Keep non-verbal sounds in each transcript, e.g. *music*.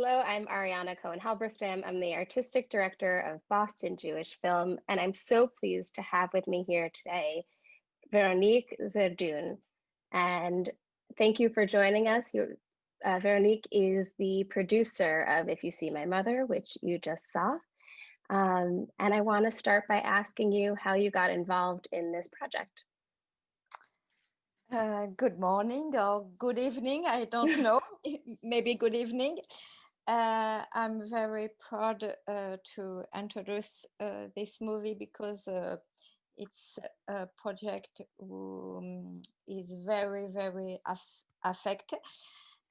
Hello, I'm Ariana Cohen Halberstam. I'm the artistic director of Boston Jewish Film, and I'm so pleased to have with me here today Veronique Zerdoun. And thank you for joining us. uh, Veronique is the producer of If You See My Mother, which you just saw. Um, and I want to start by asking you how you got involved in this project. Uh, good morning or good evening, I don't *laughs* know, maybe good evening. Uh, I'm very proud uh, to introduce uh, this movie because uh, it's a project um, is very, very aff affected.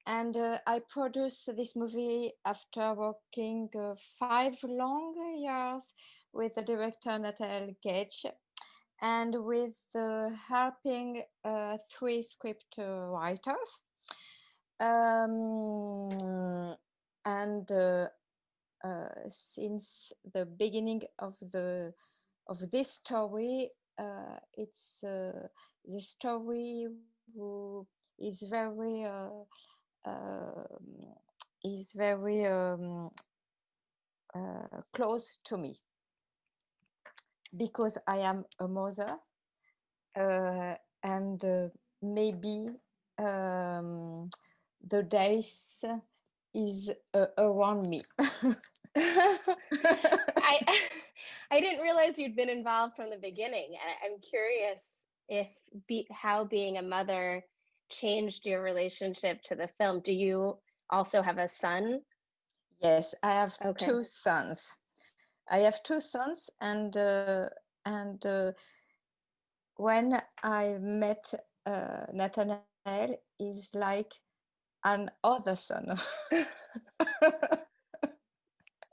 And uh, I produced this movie after working uh, five long years with the director Nathanael Gage and with helping three script writers. Um, and uh, uh, since the beginning of the of this story, uh, it's uh, the story who is very uh, um, is very um, uh, close to me. Because I am a mother and maybe um, the days is uh, around me. *laughs* *laughs* I *laughs* I didn't realize you'd been involved from the beginning, and I'm curious if be, how being a mother changed your relationship to the film. Do you also have a son? Yes, I have okay. two sons. I have two sons, and uh, and uh, when I met uh, Nathanael, is like an other son.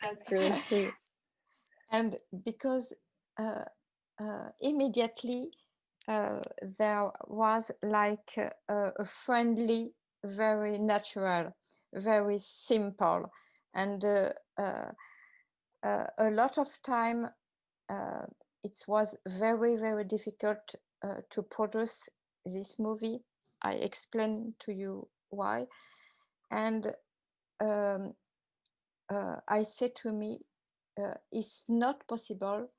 That's really sweet. *laughs* And because uh, uh, immediately uh, there was like a, a, friendly, very natural, very simple, and uh, uh, uh, a lot of time it was very, very difficult to produce this movie. I explain to you why. And um, uh, I said to me, uh, it's not possible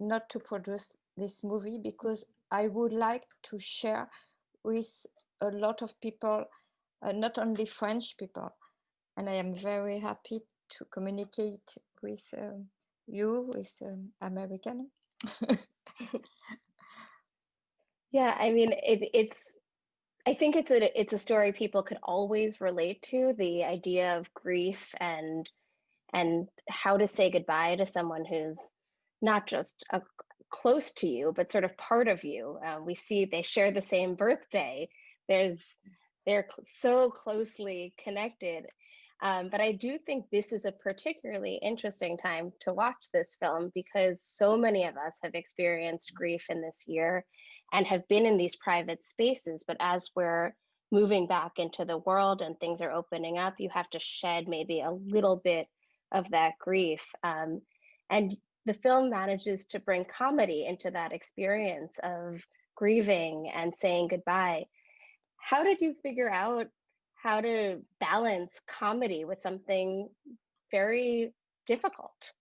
not to produce this movie because I would like to share with a lot of people, uh, not only French people. And I am very happy to communicate with um, you, with um, American. *laughs* *laughs* yeah, I mean, it, it's I think it's a it's a story people could always relate to the idea of grief and and how to say goodbye to someone who's not just a, close to you but sort of part of you. Uh, we see they share the same birthday. There's they're cl so closely connected. Um, but I do think this is a particularly interesting time to watch this film because so many of us have experienced grief in this year and have been in these private spaces. But as we're moving back into the world and things are opening up, you have to shed maybe a little bit of that grief. Um, and the film manages to bring comedy into that experience of grieving and saying goodbye. How did you figure out how to balance comedy with something very difficult?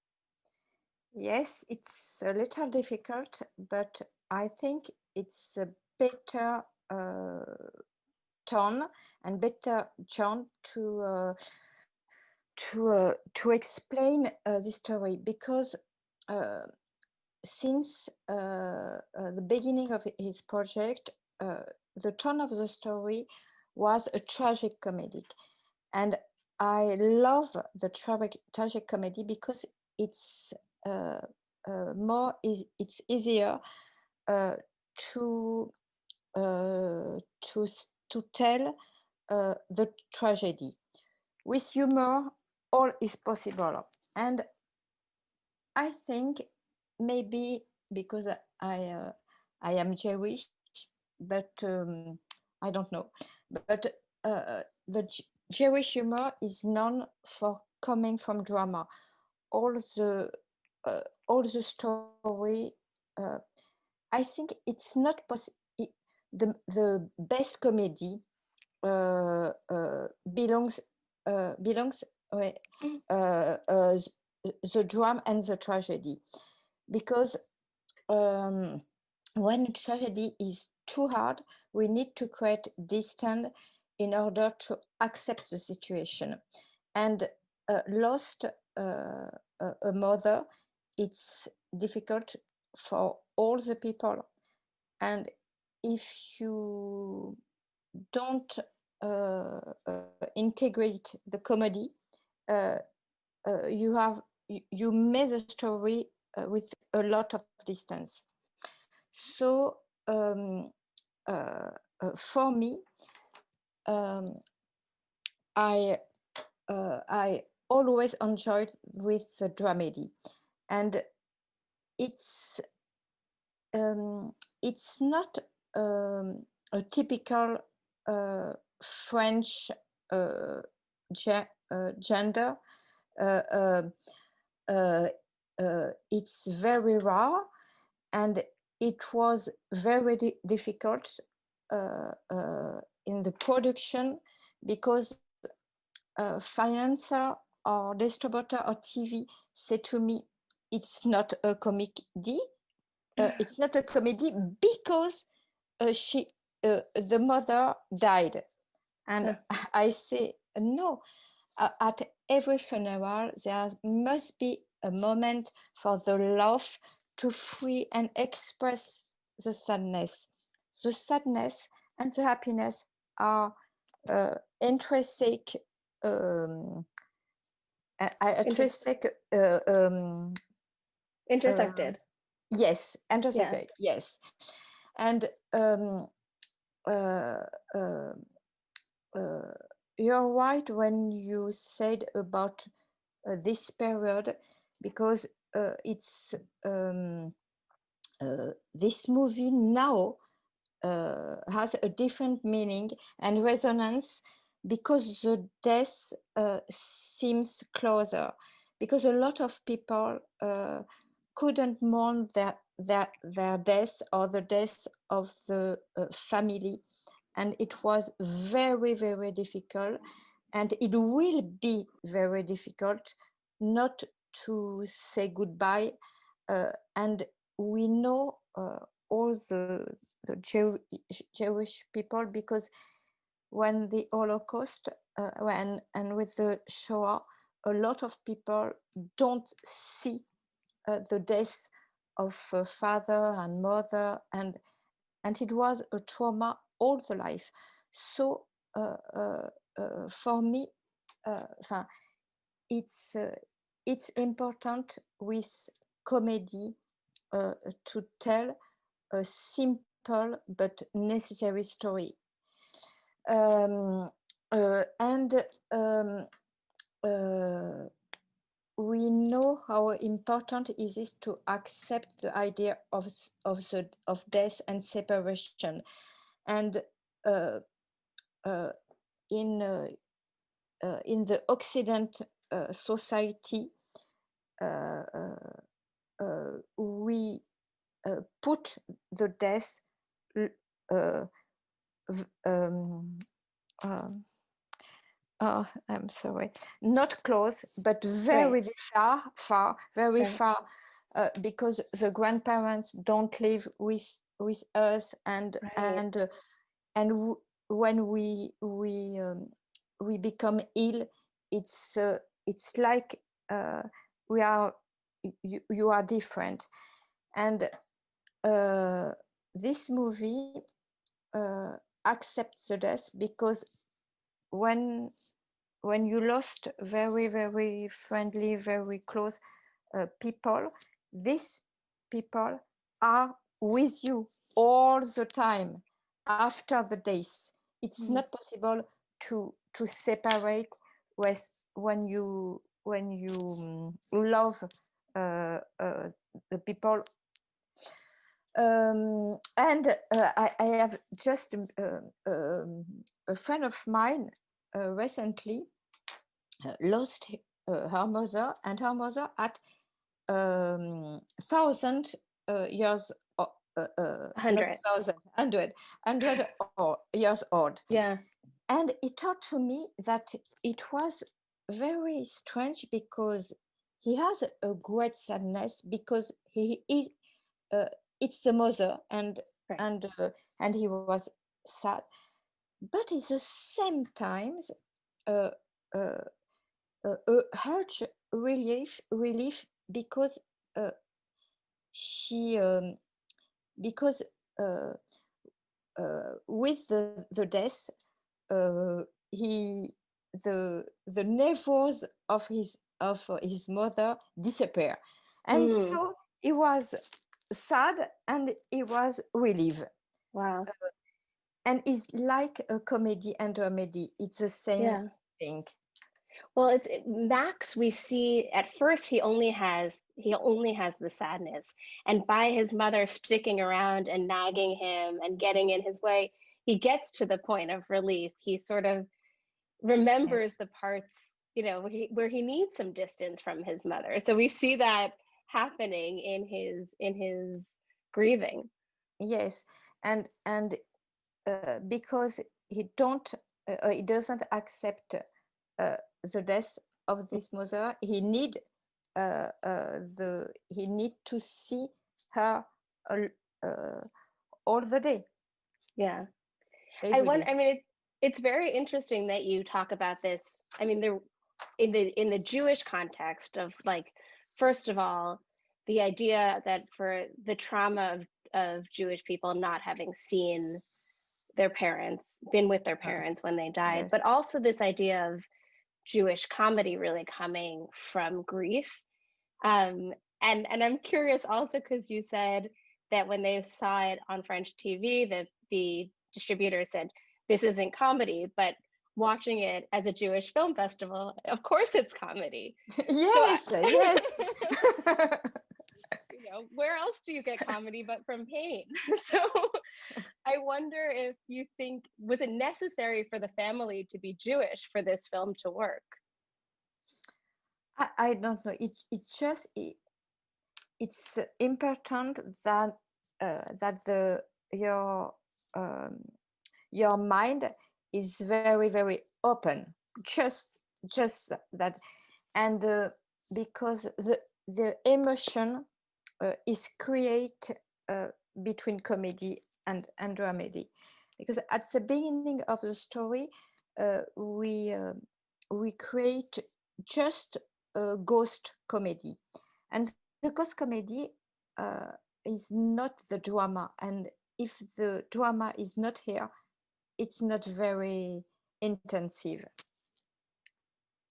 Yes, it's a little difficult, but I think it's a better uh, tone and better John to uh, to uh, to explain uh, the story because uh, since uh, uh, the beginning of his project, the tone of the story was a tragic comedy, and I love the tragic tragic comedy because it's more is it's easier uh, to to to tell uh, the tragedy. With humor all is possible. And i think maybe because i uh, i am jewish but um, i don't know. But uh, the jewish humor is known for coming from drama. All the uh, all the story uh, I think it's not possible. The, the best comedy uh, uh, belongs uh, belongs Mm. uh, uh, the, drama and the tragedy. Because um, when tragedy is too hard, we need to create distance in order to accept the situation. And uh, lost uh, a mother, it's difficult for all the people. And if you don't uh, uh, integrate the comedy, uh, uh, you have you, you made the story with a lot of distance. So um, for me, um, I uh, I always enjoyed with the dramedy, and it's um, it's not um, a typical uh, French uh, ge- uh, gender. Uh, uh, uh, uh, it's very rare, and it was very di- difficult in the production because uh, financer or distributor or TV said to me, "It's not a comedy. Uh, it's not a comedy because uh, she, uh, the mother died." And *laughs* I say, "No. Uh, at every funeral, there must be a moment for the love to free and express the sadness. The sadness and the happiness are uh, intrinsic, um, uh, uh, Inter- intrinsic, uh, um, Intersected. Yes, intersected, yes. And um, uh, uh, uh, you're right when you said about uh, this period because uh, it's um, uh, this movie now uh, has a different meaning and resonance because the death uh, seems closer because a lot of people uh, couldn't mourn their, their their death or the death of the uh, family. And it was very very difficult. And it will be very difficult not to say goodbye. Uh, and we know uh, all the the Jew, Jewish people because when the Holocaust uh, when and with the Shoah a lot of people don't see uh, the death of father and mother and and it was a trauma all the life. So uh, uh, uh, for me uh, it's it's important with comedy to tell a simple but necessary story. Um, and um, we know how important it is to accept the idea of of the of death and separation. And uh, uh, in uh, uh, in the Occident uh, society uh, we put the death um, um, oh, I'm sorry, not close, but very Right. far, far, very Right. far, uh, because the grandparents don't live with with us, and Right. and uh, and when we we um, we become ill, it's uh, it's like uh, we are you, you are different, and uh, this movie uh, accepts the death because when when you lost very very friendly very close uh, people these people are with you all the time after the days it's Mhm. not possible to to separate with when you when you um, love uh, uh, the people um, and uh, I, I, have just uh, um, a friend of mine uh, recently uh, lost uh, her mother, and her mother at um, thousand uh, years, uh, uh, Hundred. hundred, hundred or years old. Yeah. And it taught to me that it was very strange because he has a great sadness because he is uh, it's the mother and Right. and uh, and he was sad. But at the same times uh, uh, uh, a huge relief relief because uh, she um, because uh, uh, with the, the death uh, he the the nerves of his of his mother disappear. And Mm, so he was sad and he was relieved wow. and it's like a comedy and dramedy it's the same Yeah. thing Well, it's it, Max. We see at first he only has he only has the sadness, and by his mother sticking around and nagging him and getting in his way, he gets to the point of relief. He sort of yes remembers the parts, you know, where he, where he needs some distance from his mother. So we see that happening in his in his grieving. yes and and uh, because he don't uh, uh, he doesn't accept uh, the death of this mother he need uh, uh, the he need to see her all, uh, all the day Yeah. I want. day I mean, it, it's very interesting that you talk about this. I mean, there in the in the Jewish context of like, first of all, the idea that for the trauma of of Jewish people not having seen their parents, been with their Uh, parents when they died, yes but also this idea of Jewish comedy really coming from grief. Um, and and I'm curious also because you said that when they saw it on French TV, that the distributor said this isn't comedy, but watching it as a Jewish film festival, of course it's comedy. So I, yes *laughs* yes you know, where else do you get comedy but from pain? *laughs* So I wonder if you think was it necessary for the family to be Jewish for this film to work? I, I don't know it, it's just it, it's important that uh, that the your um, your mind is very very open. Just just that. And uh, because the the emotion uh, is create uh, between comedy and and because at the beginning of the story uh, we uh, we create just a ghost comedy. And the ghost comedy uh, is not the drama. And if the drama is not here it's not very intensive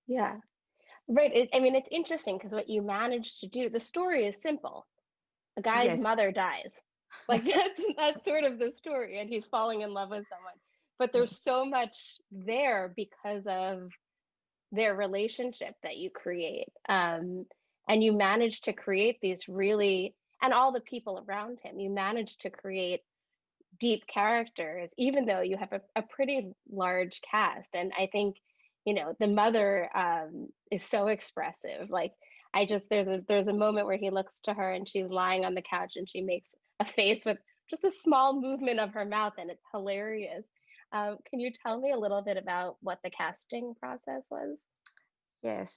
Yeah, right. It, I mean, it's interesting because what you managed to do, the story is simple. A guy's yes mother dies. *laughs* Like that's that's sort of the story, and he's falling in love with someone. But there's so much there because of their relationship that you create. Um, and you manage to create these really, and all the people around him, you manage to create deep characters, even though you have a, a pretty large cast. And I think, you know, the mother um, is so expressive. Like I just there's a there's a moment where he looks to her and she's lying on the couch and she makes a face with just a small movement of her mouth, and it's hilarious. Um, can you tell me a little bit about what the casting process was? yes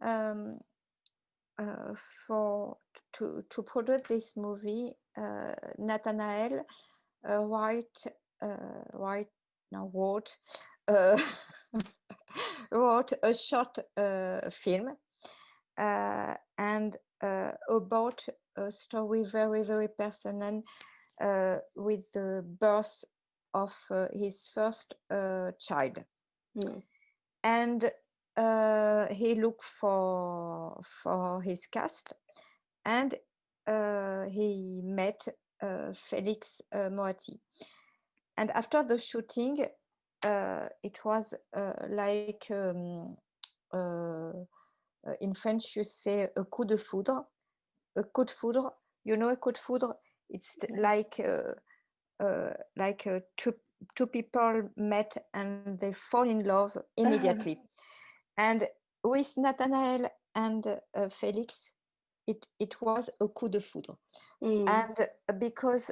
um, uh, for to to produce this movie uh, nathanael uh, write uh, write no wrote uh, wrote a short uh, film uh, and uh, about a story very very personal uh, with the birth of uh, his first uh, child Hmm. and uh, he looked for for his cast and uh, he met Felix uh, Moati. And after the shooting, uh, it was uh, like um, uh, uh, in French you say a coup de foudre, a coup de foudre. You know a coup de foudre? It's like uh, uh, like uh, two two people met and they fall in love *laughs* immediately. And with Nathanael and uh, Felix, it it was a coup de foudre. Hmm. And because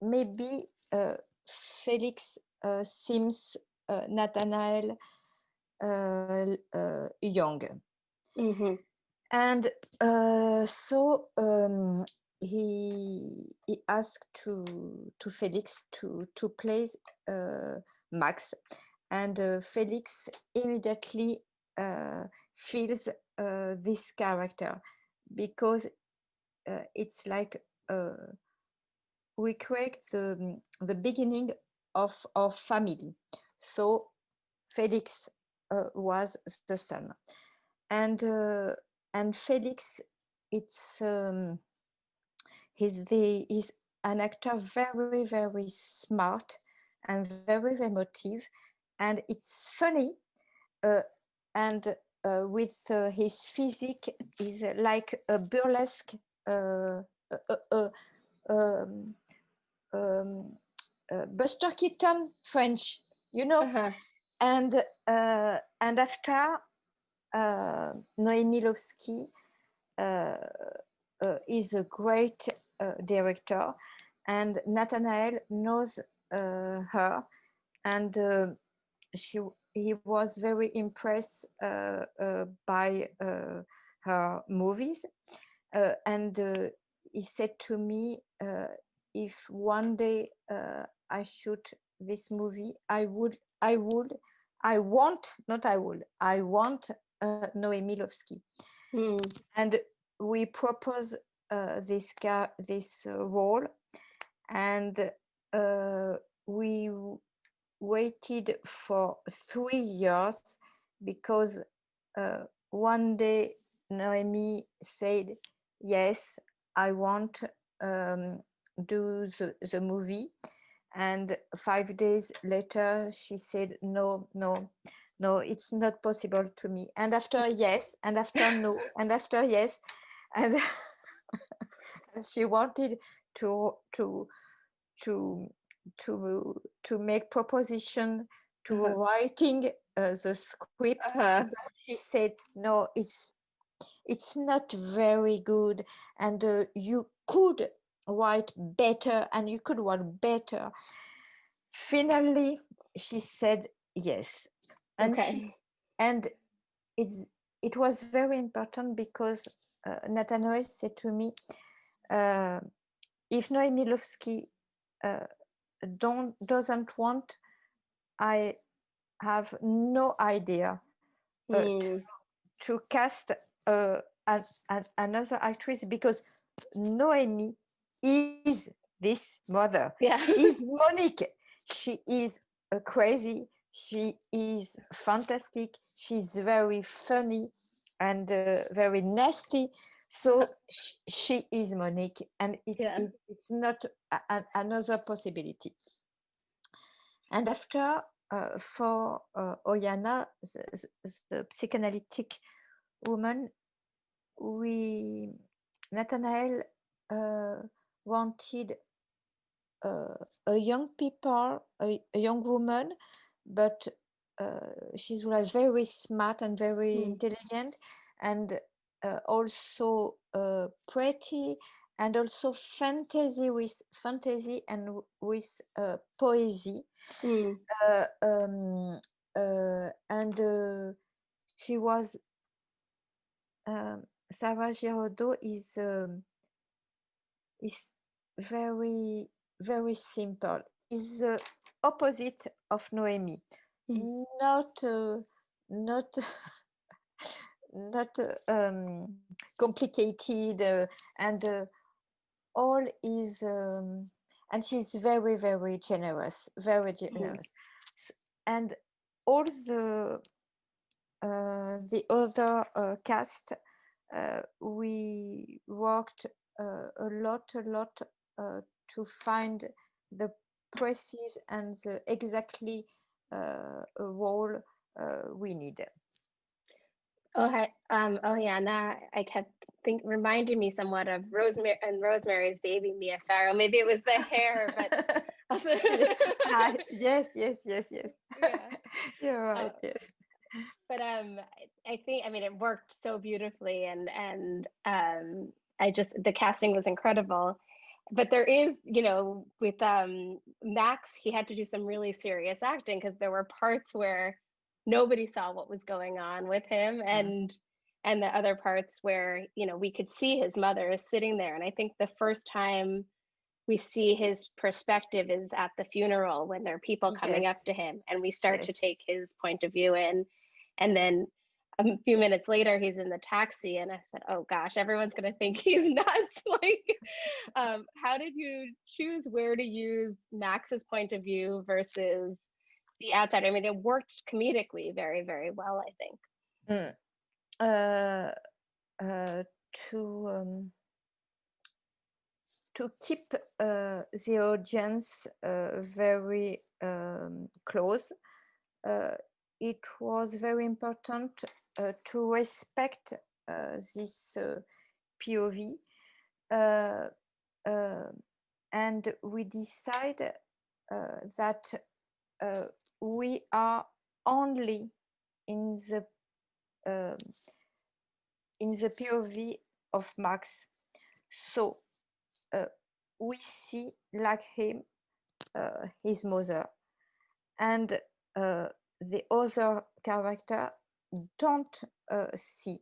maybe uh, Felix uh, seems uh, Nathanael uh, uh, young. hmm And uh, so um, he he asked to to Felix to to play uh, Max, and uh, Felix immediately uh, feels uh, this character because uh, it's like uh, we create the the beginning of our family. So Felix uh, was the son, and uh, and Felix, it's um, he's the he's an actor very very smart and very emotive, and it's funny, uh, and with uh, his physique is like a burlesque. Uh, uh, uh, um, um, uh, Buster Keaton French, you know, Uh-huh. and uh, and after uh, uh, uh, is a great uh, director, and Nathanael knows uh, her, and uh, she he was very impressed uh, uh, by uh, her movies, uh, and uh, he said to me, uh, if one day uh, I shoot this movie, I would, I would, I want, not I would, I want uh, Lvovsky. Mm. And we propose uh, this this uh, role, and uh, we waited for three years because uh, one day Noémie said, "Yes, I want um, do the, the movie," and five days later she said, "No, no." No, it's not possible to me. And after yes, and after no, *laughs* and after yes, and and *laughs* she wanted to to to to to make proposition to Uh-huh. writing uh, the script Uh-huh. she said no it's it's not very good and uh, you could write better and you could write better finally she said yes and she and it's it was very important because uh, said to me, uh, if Noémie Lvovsky uh, don't doesn't want, I have no idea uh, to, Mm. to cast uh, an, an, another actress because Noémie is this mother, Yeah. is *laughs* Monique. She is uh, crazy. She is fantastic. She's very funny and uh, very nasty. So she is Monique, and it, Yeah. it, it's not a, another possibility. And after, uh, for uh, Oyana, the, the, psychoanalytic woman, we Nathanael uh, wanted uh, a young people, a, a young woman, but uh, she was very smart and very Mm. intelligent, and uh, also uh, pretty, and also fantasy with fantasy and with uh, poesy. Mm. Uh, um, uh, and uh, she was um, Sarah Giraudeau is um, is very very simple. Is the opposite of Noémie. Mm. Not uh, not *laughs* not um, complicated uh, and uh, all is um, and she's very very generous, very Mhm. generous, and all the uh, the other uh, cast, uh, we worked uh, a lot, a lot uh, to find the precise and the exactly uh, role uh, we need. Oh, hi. Um, oh yeah, now I kept think reminding me somewhat of Rosemary and Rosemary's Baby, Mia Farrow. Maybe it was the hair, but *laughs* also Ah, *laughs* yes, yes, yes, yes. Yeah. *laughs* You're right. Uh, yes. but um I I think I mean it worked so beautifully and and um I just the casting was incredible. But there is, you know, with um Max, he had to do some really serious acting because there were parts where nobody saw what was going on with him Yeah. and and the other parts where you know we could see his mother is sitting there. And i think the first time we see his perspective is at the funeral when there are people coming up to him and we start to take his point of view in. And then a few minutes later he's in the taxi and i said oh gosh everyone's going to think *laughs* he's nuts. *laughs* Like um, how did you choose where to use max's point of view versus the outside i mean it worked comedically very very well i think Mm. Uh, uh, to um, to keep uh, the audience uh, very um, close, uh, it was very important uh, to respect this POV, and we decide that we are only in the um, in the POV of Max. So uh, we see like him uh, his mother and uh, the other character don't uh, see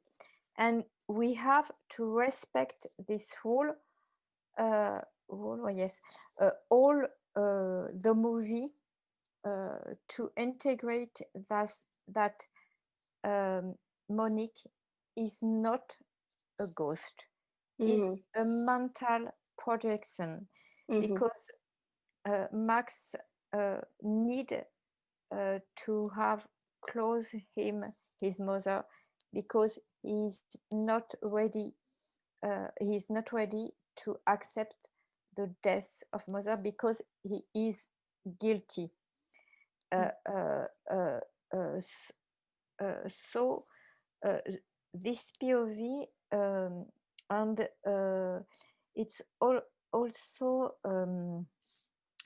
and we have to respect this rule uh, rule oh yes uh, all uh, the movie uh, to integrate that that um, Monique is not a ghost. Is Mhm, a mental projection mhm, because uh, Max uh, need uh, to have close him his mother because he's not ready uh, he's not ready to accept the death of mother because he is guilty uh, uh, uh, uh, s- uh, so uh, this POV um, and uh, it's all also um,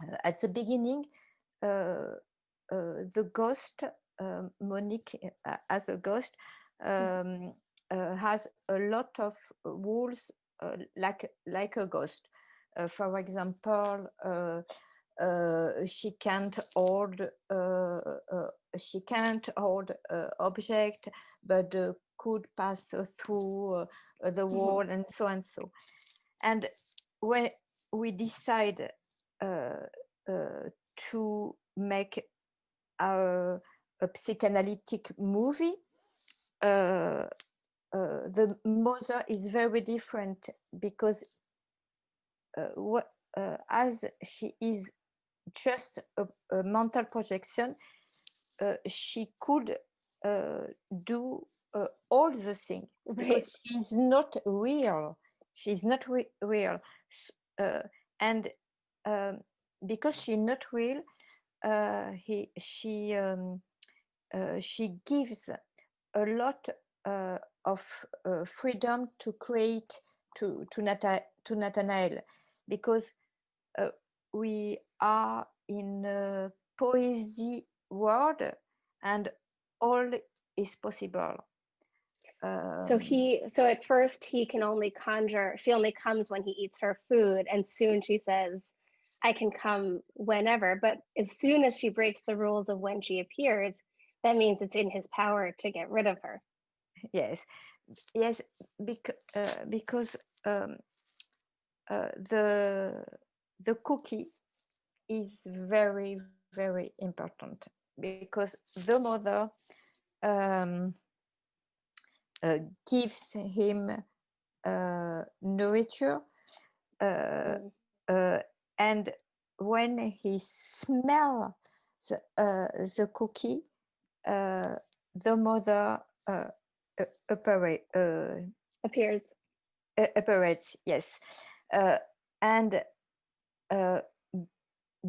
uh, at the beginning uh, uh, the ghost um, Monique uh, as a ghost um, uh, has a lot of rules uh, like like a ghost. Uh, for example, uh, uh, she can't hold uh, uh, she can't hold uh, object, but uh, could pass uh, through uh, the mhm, wall and so and so. And when we decide uh, uh, to make a, a psychanalytic movie, uh, uh, the mother is very different because uh, what, uh, as she is just a, a mental projection, uh, she could uh, do uh, all the things because she's not real. She's not re- real, uh, and um, because she's not real, uh, he she um, uh, she gives a lot uh, of uh, freedom to create to to, Nata- to Nathanael. Because uh, we are in a poesy world and all is possible. So Um, he, so at first he can only conjure, she only comes when he eats her food, and soon she says, I can come whenever. But as soon as she breaks the rules of when she appears, that means it's in his power to get rid of her. yes, yes, bec- uh, because um, uh, the the cookie is very very important because the mother um, uh, gives him uh, nurture uh, Mm, uh, and when he smell the, uh, the cookie uh, the mother operate, uh, appears. uh, operates yes uh, and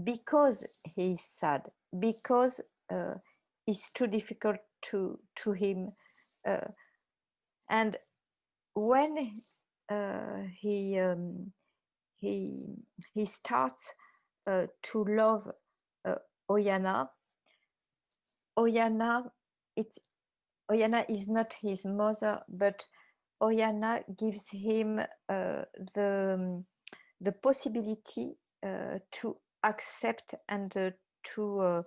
because he's sad because uh, it's too difficult to to him uh, and when uh, he um, he he starts uh, to love uh, Oyana Oyana it Oyana is not his mother but Oyana gives him uh, the um, the possibility to accept and uh, to uh,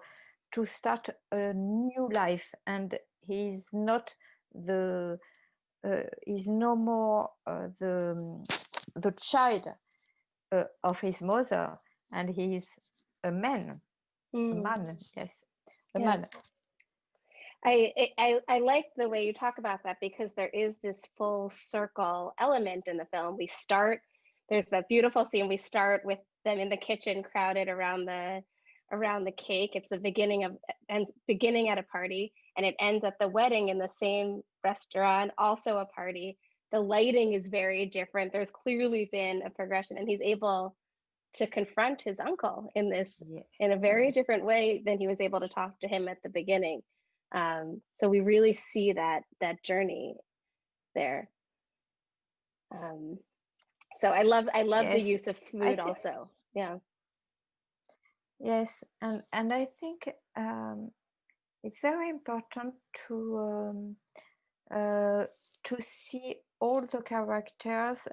to start a new life and he's not the uh, is no more uh, the the child uh, of his mother and he's a man mm. a hmm. man yes a yeah. man I, I I like the way you talk about that because there is this full circle element in the film. We start there's that beautiful scene. We start with them in the kitchen, crowded around the around the cake. It's the beginning of and beginning at a party, and it ends at the wedding in the same restaurant, also a party. The lighting is very different. There's clearly been a progression, and he's able to confront his uncle in this yeah. in a very different way than he was able to talk to him at the beginning. Um, so we really see that that journey there. Um, so I love I love yes. the use of food also. Yeah. Yes, and and I think um, it's very important to um, uh, to see all the characters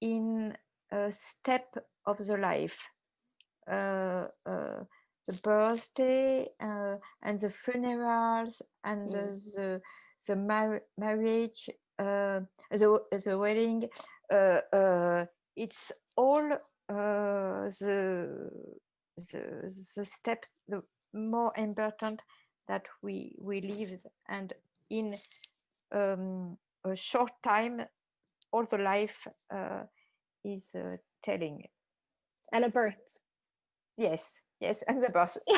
in a step of the life. Uh, uh, the birthday uh, and the funerals and mm. the the mar marriage, the the wedding. Uh, uh, it's all uh, the the the steps the more important that we we live and in um, a short time all the life is telling and a birth yes Yes, and the bus. *laughs*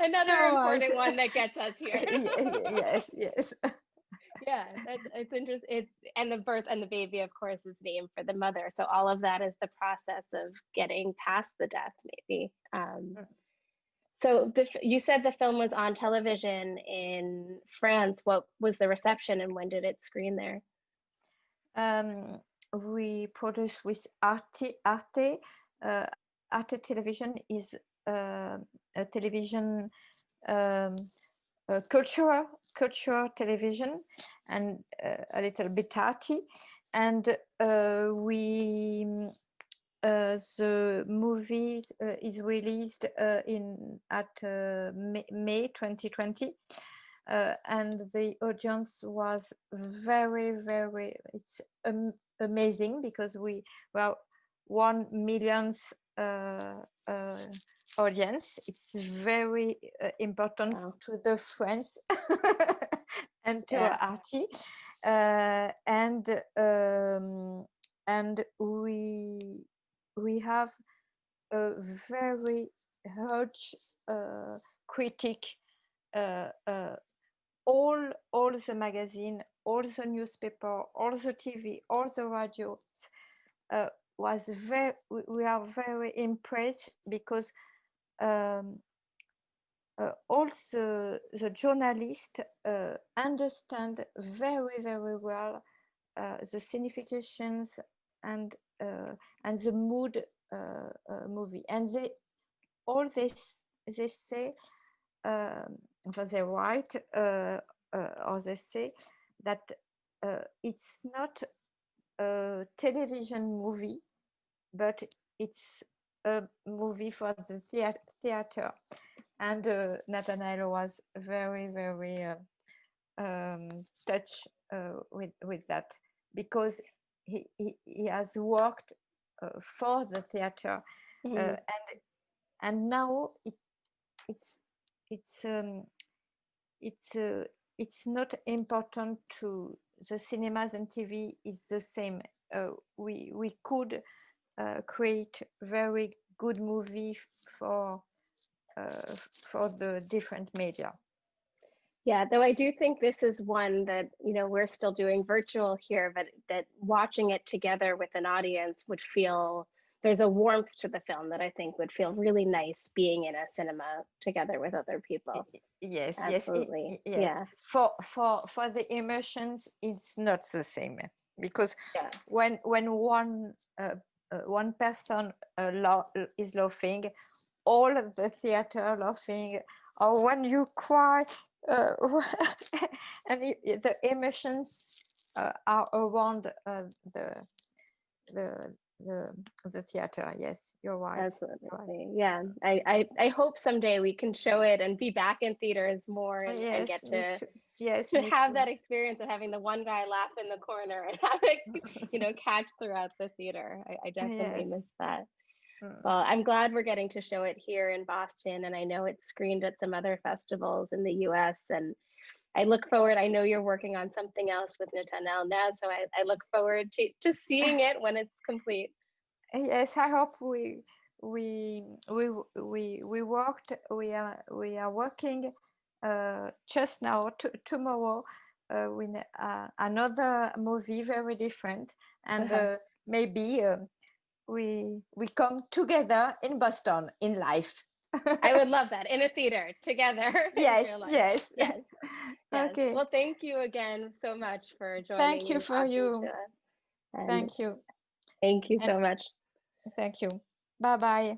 Another no, important one that gets us here. *laughs* *laughs* yes, yes. Yeah, that's it's interesting. It's and the birth and the baby, of course, is named for the mother. So all of that is the process of getting past the death, maybe. Um, so the, you said the film was on television in France. What was the reception, and when did it screen there? Um, we produced with Arte. Arte uh, Arte Television is uh, a television um, a cultural cultural television and uh, a little bit arty. And uh, we uh, the movie uh, is released uh, in at May, May, 2020 and the audience was very very it's um, amazing because we well one millions uh, uh, audience. It's very uh, important wow. to the friends *laughs* and to yeah. Archie. and um, and we we have a very huge uh, critic uh, uh, all all the magazine all the newspaper all the tv all the radios was very we are very impressed because um, uh, all the, the journalists uh, understand very very well uh, the significations and uh, and the mood uh, uh, movie. And they all this they say um, they write or they say that it's not a television movie, but it's a movie for the theater. And uh, Nathanael was very, very uh, um, touched uh, with, with that because he, he, he has worked uh, for the theater mm -hmm. and and now it, it's it's um, it's uh, it's not important to the cinemas and TV is the same. Uh, we we could uh, create very good movie for uh, for the different media. Yeah, though I do think this is one that you know we're still doing virtual here, but that watching it together with an audience would feel there's a warmth to the film that I think would feel really nice being in a cinema together with other people. Yes, Absolutely. yes, yes. Yeah. For for for the emotions, it's not the same because yeah. when when one uh, uh, one person uh, lo is laughing, all the theater laughing, or when you cry, uh, *laughs* and the, the emotions uh, are around uh, the the the the theater. Yes, you're right. you're right. Absolutely. Yeah. I, I, I hope someday we can show it and be back in theaters more Oh, and, and yes, get me to. Yes, to have too. that experience of having the one guy laugh in the corner and *laughs* have it, you know, catch throughout the theater. I, I definitely Yes. miss that. Mm. Well, I'm glad we're getting to show it here in Boston, and I know it's screened at some other festivals in the US. And I look forward, I know you're working on something else with Nathanael now, so I, I look forward to, to seeing it when it's complete. Yes, I hope we we we we we worked. We are we are working just now tomorrow uh, with uh, another movie very different, and Uh-huh. uh, maybe uh, we we come together in Boston in life. I would *laughs* love that in a theater together. *laughs* yes, yes, Yes. *laughs* Yes. Okay. Well, thank you again so much for joining Thank you for you. to us. And Thank you, thank you And- so much. thank you. Bye bye.